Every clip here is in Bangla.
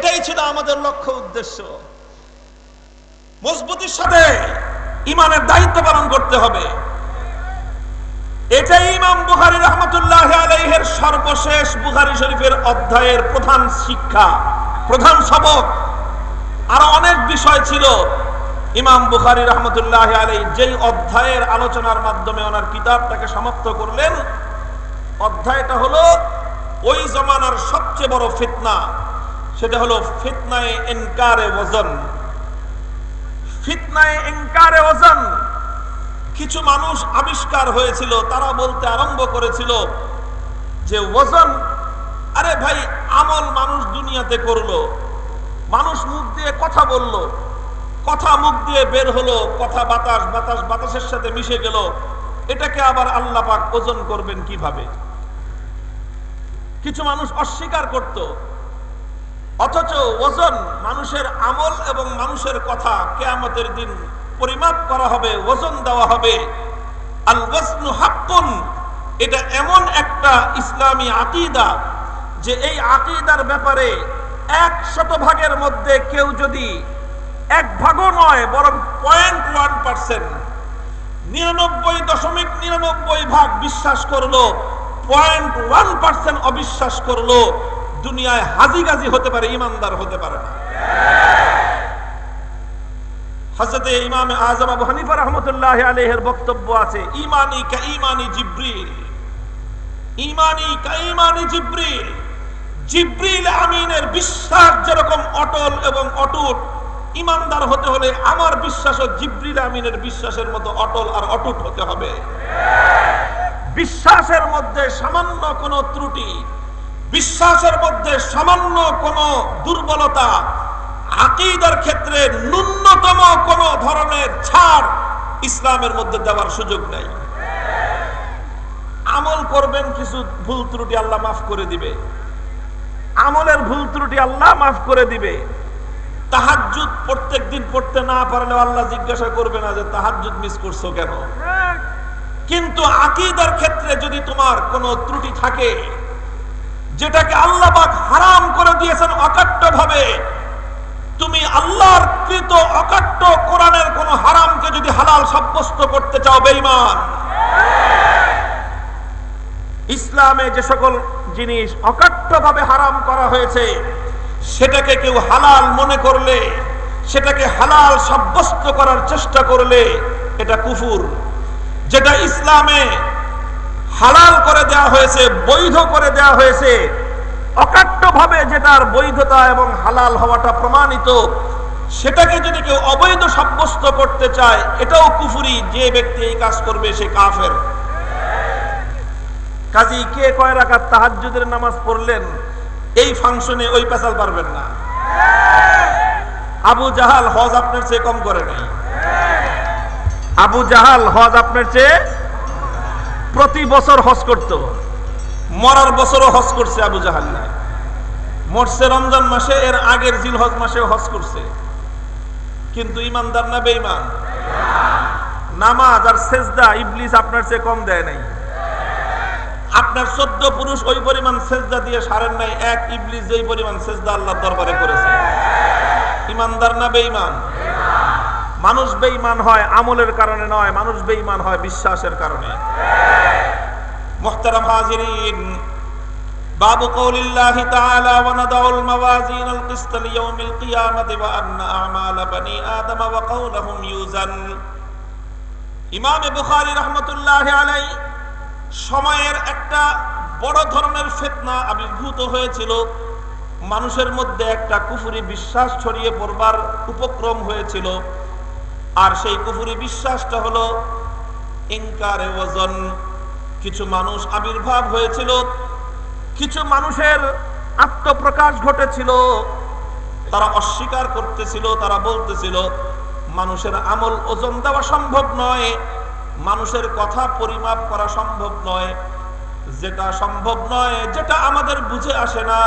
এটাই ছিল আমাদের লক্ষ্য উদ্দেশ্য। মজবুতির সাথে ইমানের দায়িত্ব পালন করতে হবে। এটাই ইমাম বুখারি রহমতুল্লাহ আলাইহের সর্বশেষ বুখারি শরীফের অধ্যায়ের প্রধান শিক্ষা, প্রধান সবক। আরও অনেক বিষয় ছিল ইমাম বুখারি রহমতুল্লাহ আলাই যেই অধ্যায়ের আলোচনার মাধ্যমে ওনার কিতাবটাকে সমাপ্ত করলেন। অধ্যায়টা হলো, ওই জমানার সবচেয়ে বড় ফিতনা। সেটা হলো ফিতনায় এনকারে ওজন। ফিতনায় এনকারে ওজন। কিছু মানুষ আবিষ্কার হয়েছিল, তারা বলতে আরম্ভ করেছিল যে ওজন, আরে ভাই, আমল মানুষ দুনিয়াতে করল। মানুষ মুখ দিয়ে কথা বলল, কথা মুখ দিয়ে বের হলো, কথা বাতাস বাতাস, বাতাসের সাথে মিশে গেল। এটাকে আবার আল্লাহ পাক ওজন করবেন কীভাবে? কিছু মানুষ অস্বীকার করত অথচ ওজন মানুষের আমল এবং মানুষের কথা কেয়ামতের দিন পরিমাপ করা হবে, ওজন দেওয়া হবে। আল হাক্কুন, এটা এমন একটা ইসলামী আকিদা যে এই আকিদার ব্যাপারে এক শতভাগের মধ্যে কেউ যদি এক ভাগও নয়, বরং পয়েন্ট ওয়ান পার্সেন্ট নিরানব্বই দশমিক নিরানব্বই ভাগ বিশ্বাস করল পয়েন্ট ওয়ান পার্সেন্ট অবিশ্বাস করল দুনিয়ায় হাজি গাজি হতে পারে, ইমানদার হতে পারে না। আজম আবু হানিফা বক্তব্য আছে, ইমানি কা ইমানি জিব্রিল। ইমানি কা ইমানি জিব্রিল। জিব্রিল আমিনের বিশ্বাস যেরকম অটল এবং অটুট, ইমানদার হতে হলে আমার বিশ্বাসও জিব্রিল আমিনের বিশ্বাসের মতো অটল আর অটুট হতে হবে। বিশ্বাসের মধ্যে সামান্য কোনো ত্রুটি বিশ্বাসের মধ্যে সামান্য কোনো দুর্বলতা, আকিদার ক্ষেত্রে ন্যূনতম কোন ধরনের ছাড় ইসলামের মধ্যে দেওয়ার সুযোগ নেই। আমল করবেন কিছু ভুল ত্রুটি আল্লাহ মাফ করে দিবে। আমলের ভুল ত্রুটি আল্লাহ মাফ করে দিবে। তাহাজুদ প্রত্যেক দিন পড়তে না পারলে আল্লাহ জিজ্ঞাসা করবে না যে তাহাজুদ মিস করছ কেন? কিন্তু আকিদার ক্ষেত্রে যদি তোমার কোনো ত্রুটি থাকে যেটাকে আল্লাহ হারাম করে দিয়েছেন অকাট্য ভাবে তুমি আল্লাহর কৃত অকাট্য কোরআনের কোন হারামকে যদি হালাল সাব্যস্ত করতে চাও, বেঈমান। ইসলামে যে সকল জিনিস অকাট্য ভাবে হারাম করা হয়েছে, সেটাকে কেউ হালাল মনে করলে, সেটাকে হালাল সাব্যস্ত করার চেষ্টা করলে, এটা কুফুর। যেটা ইসলামে হালাল করে দেওয়া হয়েছে, বৈধ করে দেওয়া হয়েছে। অকাট্য ভাবে যেটার বৈধতা এবং হালাল হওয়াটা প্রমাণিত, সেটাকে যদি কেউ অবৈধ সাব্যস্ত করতে চায়, এটাও কুফুরি, যে ব্যক্তি এই কাজ করবে সে কাফের। কাজী কে কয় রাখার তাহাজুদের নামাজ পড়লেন, এই ফাংশনে ওই পেশাল পারবেন না। আবু জাহাল হজ আপনার চেয়ে কম করে নাই। আবু জাহাল হজ আপনার চেয়ে প্রতি বছর হজ করত। মরার বছরও হজ করছে আবু জাহাল নাই। মরছে রমজান মাসে, এর আগের জিল হজ মাসে হজ করছে। কিন্তু ইমানদার না বেঈমান? নামাজ আর সেজদা ইবলিস আপনার চেয়ে কম দেয় নাই। আপনার চোদ্দ পুরুষ ওই পরিমাণ সেজদা দিয়ে সারেন নাই, এক ইবলিস যেই পরিমাণ সেজদা আল্লাহ দরবারে করেছে। ইমানদার না বেঈমান? মানুষ বেঈমান হয় আমলের কারণে নয় মানুষ বেঈমান হয় বিশ্বাসের কারণে মুহতারাম হাজিরিন باب قول الله تعالى ونضع الموازين القسط ليوم القيامة وأن أعمال بني آدم وقولهم يوزن ইমামে বুখারী রহমতুল্লাহ আলাই সময়ের একটা বড় ধরনের ফেতনা আবির্ভূত হয়েছিল মানুষের মধ্যে একটা কুফুরি বিশ্বাস ছড়িয়ে পড়বার উপক্রম হয়েছিল আর সেই কুফুরি বিশ্বাসটা হলো ইনকারে ওজন কিছু মানুষ আবির্ভাব হয়েছিল, কিছু মানুষের আত্মপ্রকাশ ঘটেছিল, তারা অস্বীকার করতেছিল, তারা বলতেছিল, মানুষের আমল ওজন দেওয়া সম্ভব নয়, মানুষের কথা পরিমাপ করা সম্ভব নয়, যেটা সম্ভব নয়, যেটা আমাদের বুঝে আসে না,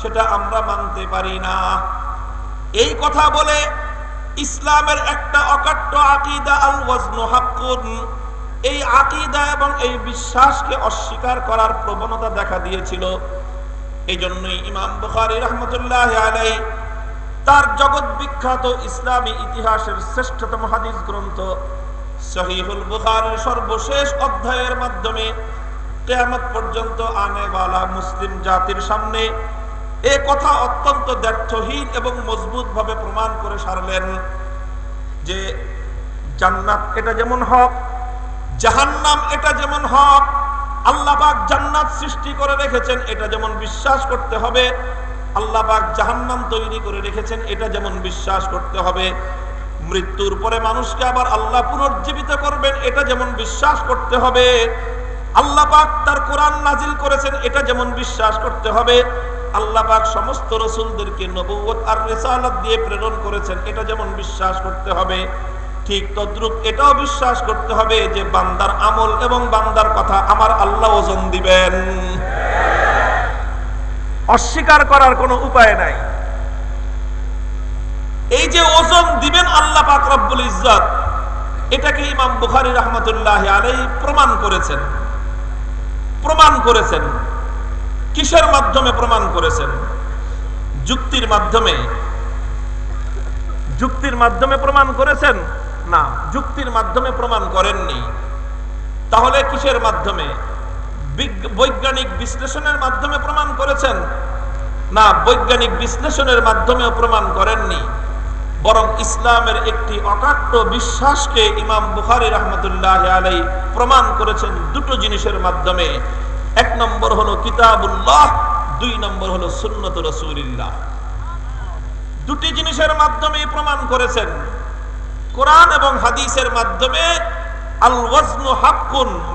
সেটা আমরা মানতে পারি না। এই কথা বলে ইসলামের একটা অকাট্য আকিদা আল ওয়াজনু হাক্কুন। এই আকিদা এবং এই বিশ্বাসকে অস্বীকার করার প্রবণতা দেখা দিয়েছিল। এই জন্যই ইমাম বুখারি রহমতুল্লাহ আলাই তার জগৎ বিখ্যাত ইসলামী ইতিহাসের শ্রেষ্ঠতম হাদিস গ্রন্থ সহিহুল বুখারের সর্বশেষ অধ্যায়ের মাধ্যমে কেয়ামত পর্যন্ত আনেওয়ালা মুসলিম জাতির সামনে এ কথা অত্যন্ত দ্ব্যর্থহীন এবং মজবুত ভাবে প্রমাণ করে সারলেন যে জান্নাত এটা যেমন হক, জাহান্নাম এটা যেমন হক, আল্লাহ পাক জান্নাত সৃষ্টি করে রেখেছেন এটা যেমন বিশ্বাস করতে হবে, আল্লাহ পাক জাহান্নাম তৈরি করে রেখেছেন এটা যেমন বিশ্বাস করতে হবে। মৃত্যুর পরে মানুষকে আবার আল্লাহ পুনর্জীবিত করবেন এটা যেমন বিশ্বাস করতে হবে, আল্লাহ পাক তার কোরআন নাজিল করেছেন এটা যেমন বিশ্বাস করতে হবে। আল্লাহ পাক সমস্ত রসুলদেরকে নবুয়ত আর রেসালাত দিয়ে প্রেরণ করেছেন। এটা যেমন বিশ্বাস করতে হবে, ঠিক তদ্রুপ এটাও বিশ্বাস করতে হবে যে বান্দার আমল এবং বান্দার কথা আমার আল্লাহ ওজন দিবেন। অস্বীকার করার কোনো উপায় নাই। এই যে ওজন দিবেন আল্লাহ পাক রব্বুল ইজ্জত, এটাকে ইমাম বুখারী রহমতুল্লাহ আলাই প্রমাণ করেছেন। প্রমাণ করেছেন। কিসের মাধ্যমে প্রমাণ করেছেন? যুক্তির মাধ্যমে। যুক্তির মাধ্যমে প্রমাণ করেছেন? না, যুক্তির মাধ্যমে প্রমাণ করেননি। তাহলে কিসের মাধ্যমে? বৈজ্ঞানিক বিশ্লেষণের মাধ্যমে প্রমাণ করেছেন? না, বৈজ্ঞানিক বিশ্লেষণের মাধ্যমেও প্রমাণ করেননি। বরং ইসলামের একটি অকাট্য বিশ্বাসকে ইমাম বুখারি রহমতুল্লাহ আলাই প্রমাণ করেছেন দুটো জিনিসের মাধ্যমে। এক নম্বর হলো কিতাবুল্লাহ, দুই নম্বর হলো সুন্নত রসুলিল্লাহ। দুটি জিনিসের মাধ্যমে প্রমাণ করেছেন। কোরআন এবং হাদিসের মাধ্যমে আল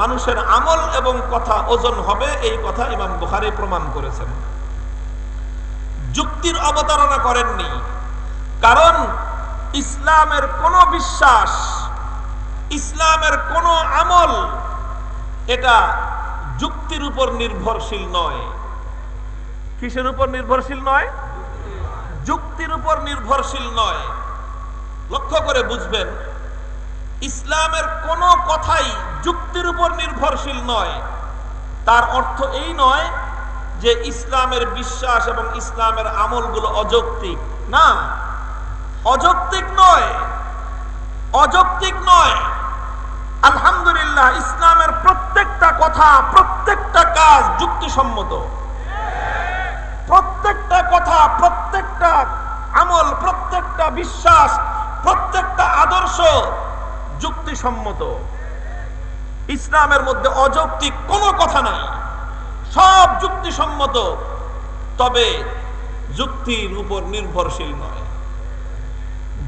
মানুষের আমল এবং কথা ওজন হবে, এই কথা ইমাম বুখারী প্রমাণ করেছেন। যুক্তির অবতারণা করেননি, কারণ ইসলামের কোন বিশ্বাস, ইসলামের কোন আমল, এটা যুক্তির উপর নির্ভরশীল নয়। কিসের উপর নির্ভরশীল নয়? যুক্তির উপর নির্ভরশীল নয়। লক্ষ্য করে বুঝবেন, ইসলামের কোন কথাই যুক্তির উপর নির্ভরশীল নয়। তার অর্থ এই নয় যে ইসলামের বিশ্বাস এবং ইসলামের আমলগুলো অযৌক্তিক। না, অযৌক্তিক নয়। অযৌক্তিক নয়। আলহামদুলিল্লাহ, ইসলামের প্রত্যেকটা কথা প্রত্যেকটা কাজ যুক্তিসম্মত। প্রত্যেকটা কথা, প্রত্যেকটা আমল, প্রত্যেকটা বিশ্বাস, প্রত্যেকটা আদর্শ যুক্তিসম্মত। ইসলামের মধ্যে অযৌক্তিক কোনো কথা নাই। সব যুক্তিসম্মত, তবে যুক্তির উপর নির্ভরশীল নয়।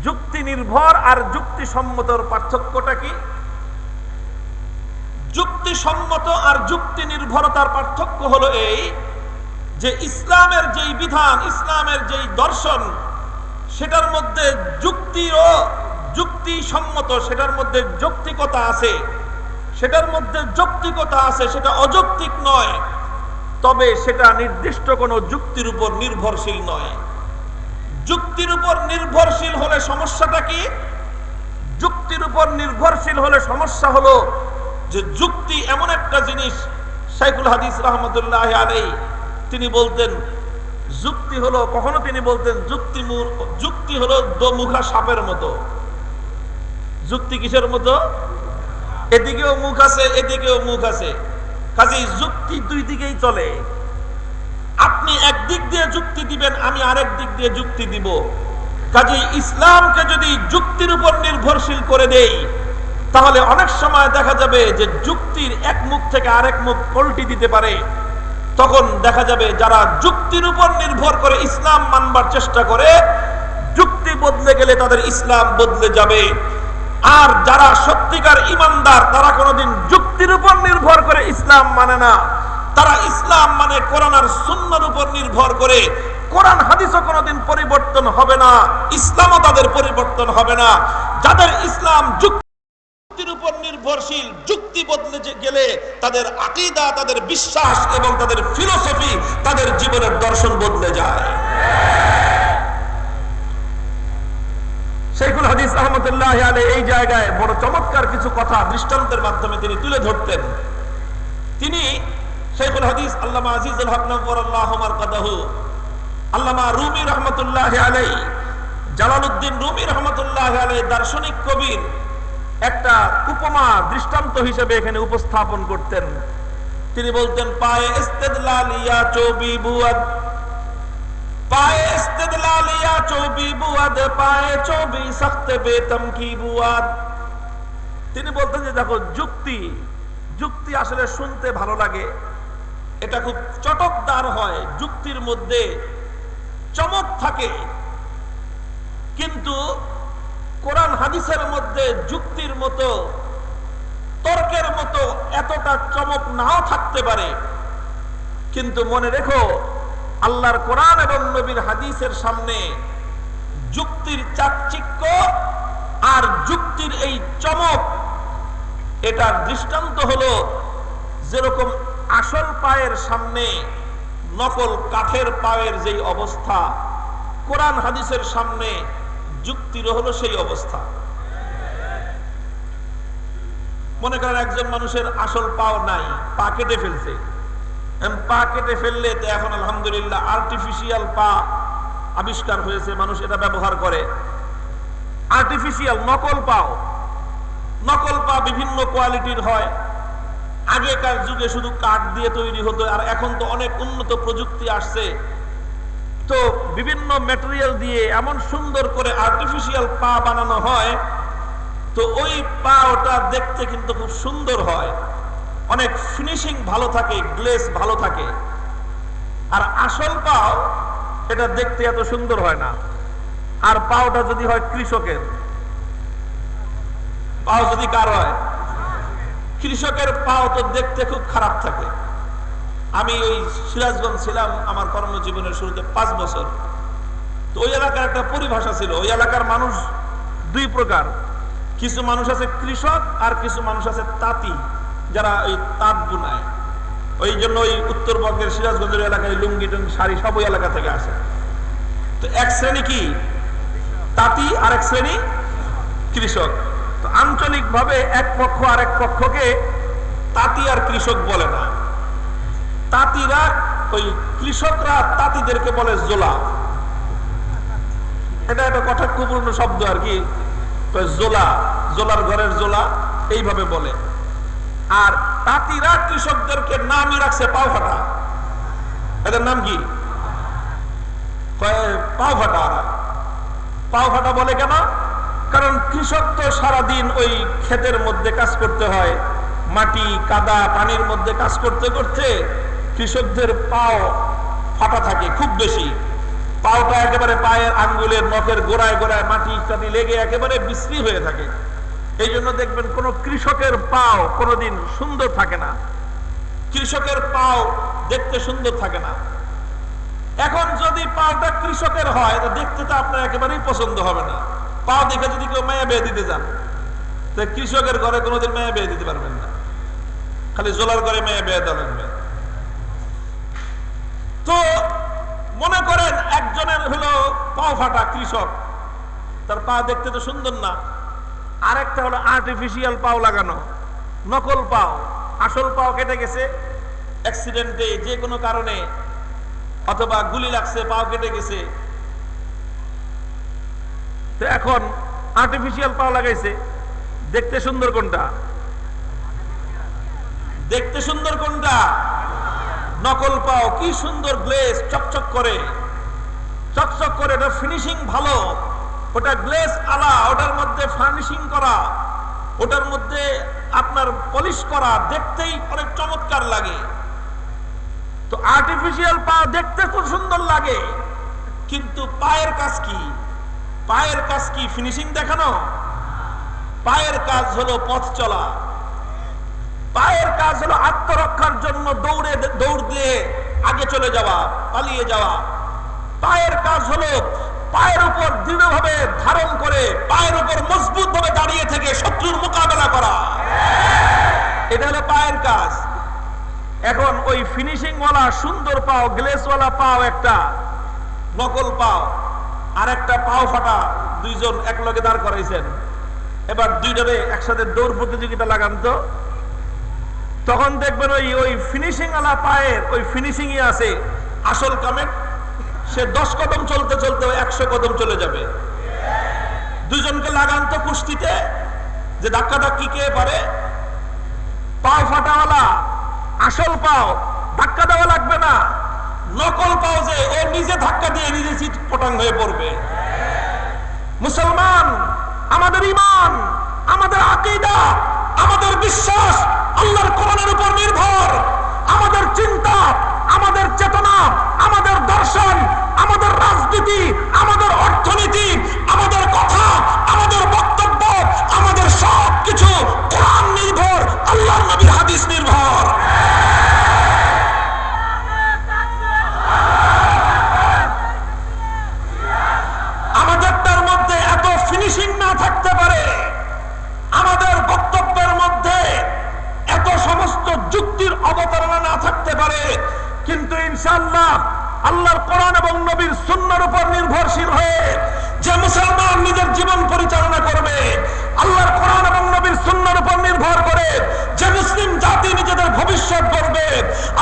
যুক্তি নির্ভর আর যুক্তিসম্মতর পার্থক্যটা কি? যুক্তিসম্মত আর যুক্তি নির্ভরতার পার্থক্য হলো এই যে ইসলামের যেই বিধান, ইসলামের যেই দর্শন, সেটার মধ্যে যুক্তিরও যুক্তি সম্মত সেটার মধ্যে যৌক্তিকতা আছে। সেটার মধ্যে যৌক্তিকতা আছে, সেটা অযৌক্তিক নয়, তবে সেটা নির্দিষ্ট কোনো যুক্তির উপর নির্ভরশীল নয়। যুক্তির উপর নির্ভরশীল হলে সমস্যাটা কি? যুক্তির উপর নির্ভরশীল হলে সমস্যা হলো যে যুক্তি এমন একটা জিনিস সাইকুল হাদিস রহমতুল্লাহ আলাই তিনি বলতেন, যুক্তি হলো, কখনো তিনি বলতেন, যুক্তি যুক্তি হলো দোমুখা সাপের মতো। যুক্তি কিসের মতো? এদিকেও মুখ আছে, এদিকেও মুখ আছে। কাজে যুক্তি দুই দিকেই চলে। আপনি একদিক দিয়ে যুক্তি দিবেন, আমি আরেক দিক দিয়ে যুক্তি দিব। কাজে ইসলামকে যদি যুক্তির উপর নির্ভরশীল করে দেই তাহলে অনেক সময় দেখা যাবে যে যুক্তির এক মুখ থেকে আরেক মুখ পল্টি দিতে পারে। তখন দেখা যাবে যারা যুক্তির উপর নির্ভর করে ইসলাম মানবার চেষ্টা করে, যুক্তি বদলে গেলে তাদের ইসলাম বদলে যাবে। আর যারা সত্যিকার ইমানদার, তারা কোনোদিন যুক্তির উপর নির্ভর করে ইসলাম মানে না। তারা ইসলাম মানে কোরআন আর সুন্নার উপর নির্ভর করে। কোরআন, হাদিসও কোনোদিন পরিবর্তন হবে না, ইসলামও তাদের পরিবর্তন হবে না। যাদের ইসলাম উপর নির্ভরশীল, যুক্তি বদলে গেলে তাদের আকিদা, তাদের বিশ্বাস এবং তাদের ফিলোসফি তাদের জীবনের দর্শন বদলে যায়। শেখুল হাদিস আহমদুল্লাহ আলী এই জায়গায় বড় চমৎকার কিছু কথা দৃষ্টান্তের মাধ্যমে তিনি তুলে ধরতেন। তিনি শেখুল হাদিস আল্লামা আজিজুল হক আল্লামা রুমি রহমতুল্লাহ আলাই রুমি রহমতুল্লাহ আলাই দার্শনিক কবির একটা উপমা দৃষ্টান্ত হিসেবে এখানে উপস্থাপন করতেন। তিনি বলতেন, পায়ে চৌবি পায়ে বুয়াদ। তিনি বলতেন যে, দেখো, যুক্তি যুক্তি আসলে শুনতে ভালো লাগে। এটা খুব চটকদার হয়, যুক্তির মধ্যে চমক থাকে। কিন্তু কোরআন হাদিসের মধ্যে যুক্তির মতো, তর্কের মতো এতটা চমক নাও থাকতে পারে। কিন্তু মনে রেখো, আল্লাহর কোরআন এবং নবীর হাদিসের সামনে যুক্তির চাকচিক্য আর যুক্তির এই চমক, এটার দৃষ্টান্ত হলো যেরকম আসল পায়ের সামনে নকল কাঠের পায়ের যেই অবস্থা, কোরআন হাদিসের সামনে যুক্তির হলো সেই অবস্থা। মনে করেন একজন মানুষের আসল পাও নাই, পা কেটে ফেলছে। পা কেটে ফেললে তো এখন আলহামদুলিল্লাহ আর্টিফিশিয়াল পা আবিষ্কার হয়েছে, মানুষ এটা ব্যবহার করে। আর্টিফিশিয়াল নকল পাও। নকল পা বিভিন্ন কোয়ালিটির হয়। আগেকার যুগে শুধু কাঠ দিয়ে তৈরি হতো, আর এখন তো অনেক উন্নত প্রযুক্তি আসছে। তো বিভিন্ন ম্যাটেরিয়াল দিয়ে এমন সুন্দর করে আর্টিফিশিয়াল পা বানানো হয়, তো ওই পা ওটা দেখতে কিন্তু খুব সুন্দর হয়। অনেক ফিনিশিং ভালো থাকে গ্লেস ভালো থাকে। আর আসল পাও, এটা দেখতে এত সুন্দর হয় না। আর পাওটা যদি হয় কৃষকের। পাও যদি কার হয়? কৃষকের পাও তো দেখতে খুব খারাপ থাকে। আমি ওই সিরাজগঞ্জ ছিলাম আমার কর্মজীবনের শুরুতে পাঁচ বছর। তো ওই এলাকার একটা পরিভাষা ছিল, ওই এলাকার মানুষ দুই প্রকার। কিছু মানুষ আছে কৃষক আর কিছু মানুষ আছে তাঁতি, যারা ওই তাঁত বুনায়। ওই জন্য ওই উত্তরবঙ্গের সিরাজগঞ্জের এলাকায় লুঙ্গি টুঙ্গি শাড়ি সব ওই এলাকা থেকে আসে। তো এক শ্রেণি কি? তাঁতি আর এক শ্রেণি কৃষক। তো আঞ্চলিক ভাবে এক পক্ষ আর এক পক্ষকে তাঁতি আর কৃষক বলে না। তাঁতিরা, ওই কৃষকরা তাঁতিদেরকে বলে জোলা। এটা একটা কটাক্ষপূর্ণ শব্দ আর কি। জোলা, জোলার ঘরের জোলা, এইভাবে বলে। আর তাঁতিরা কৃষকদেরকে নামই রাখছে পাও ফাটা এদের নাম কি? পাও ফাটা। পাও ফাটা বলে কেন? কারণ কৃষক তো সারাদিন ওই ক্ষেতের মধ্যে কাজ করতে হয়, মাটি, কাদা, পানির মধ্যে কাজ করতে করতে কৃষকদের পাও ফাটা থাকে খুব বেশি। পাওটা একেবারে পায়ের আঙ্গুলের নখের গোড়ায় গোড়ায় মাটি ইত্যাদি লেগে একেবারে বিশ্রী হয়ে থাকে। এই জন্য দেখবেন কোন কৃষকের পাও কোনোদিন সুন্দর থাকে না। কৃষকের পাও দেখতে সুন্দর থাকে না। এখন যদি পাওটা কৃষকের হয়, তো দেখতে তো আপনার একেবারেই পছন্দ হবে না। পাও দেখে যদি কেউ মায়া বেয়ে দিতে যান কৃষকের ঘরে কোনোদিন মায়া বেয়ে দিতে পারবেন না। খালি জোলার ঘরে মায়া বেয়ে দেওয়া লাগবে তো মনে করেন একজনের হলো পাও ফাটা কৃষক। তার পা দেখতে তো সুন্দর না। আরেকটা হলো আর্টিফিশিয়াল পাও লাগানো, নকল পাও, আসল পাও কেটে গেছে অ্যাক্সিডেন্টে যে কোনো কারণে, অথবা গুলি লাগছে, পাও কেটে গেছে। তো এখন আর্টিফিশিয়াল পাও লাগাইছে, দেখতে সুন্দর কোনটা? দেখতে সুন্দর কোনটা? নকল পাও, কি সুন্দর গ্লেস চকচক করে। চকচক করে এটা ফিনিশিং ভালো। ওটা গ্লেস আলা, ওটার মধ্যে ফার্নিশিং করা। ওটার মধ্যে আপনার পলিশ করা, দেখতেই অনেক চমৎকার লাগে। তো আর্টিফিশিয়াল পা দেখতে খুব সুন্দর লাগে। কিন্তু পায়ের কাজ কি? পায়ের কাজ কি ফিনিশিং দেখানো? পায়ের কাজ হলো পথ চলা। পায়ের কাজ হলো আত্মরক্ষার জন্য দৌড়ে, দৌড় দিয়ে আগে চলে যাওয়া, পালিয়ে যাওয়া। পায়ের কাজ হলো পায়ের উপর দৃঢ়ভাবে ধারণ করে পায়ের উপর মজবুত ভাবে দাঁড়িয়ে থেকে শত্রুর মোকাবেলা করা। এটা হলো পায়ের কাজ। এখন ওই ফিনিশিং ওয়ালা সুন্দর পাও গ্লেস ওয়ালা পাও একটা, নকল পাও আর একটা পাও ফাটা, দুইজন এক লগে দাঁড় করাইছেন। এবার দুইটারে একসাথে দৌড় প্রতিযোগিতা লাগান তো। তখন দেখবেন ওই ওই ফিনিশিং আলা পায়ের, ওই ফিনিশিংই আছে আসল কামের সে দশ কদম চলতে চলতে একশো কদম চলে যাবে। দুজনকে লাগান তো কুস্তিতে যে ধাক্কা ধাক্কি কে পারে? পাও ফাটাওয়ালা, আসল পাও, ধাক্কা দেওয়া লাগবে না। নকল পাও যে, ও নিজে ধাক্কা দিয়ে নিজে চিট পটাং হয়ে পড়বে। মুসলমান, আমাদের ইমান, আমাদের আকিদা, আমাদের ইনশাল্লাহ আল্লাহর কোরআন এবং নবীর সুন্নার উপর নির্ভরশীল হয়ে যে মুসলমান নিজের জীবন পরিচালনা করবে, আল্লাহর কোরআন এবং নবীর সুন্নার উপর নির্ভর করে যে মুসলিম জাতি নিজেদের ভবিষ্যৎ করবে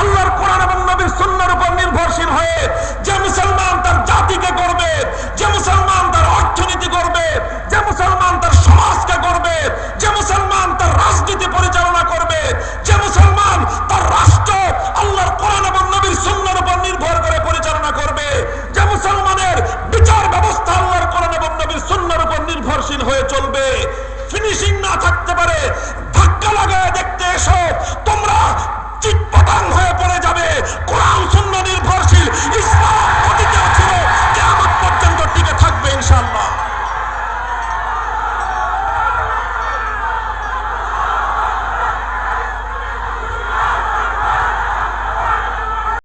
আল্লাহর কোরআন এবং নবীর সুন্নার উপর নির্ভরশীল হয়ে যে মুসলমান তার জাতিকে করবে যে মুসলমান তার অর্থনীতি করবে যে মুসলমান তার সমাজকে করবে যে মুসলমান তার রাজনীতি পরিচালনা করবে, যে মুসলমান তার রাষ্ট্র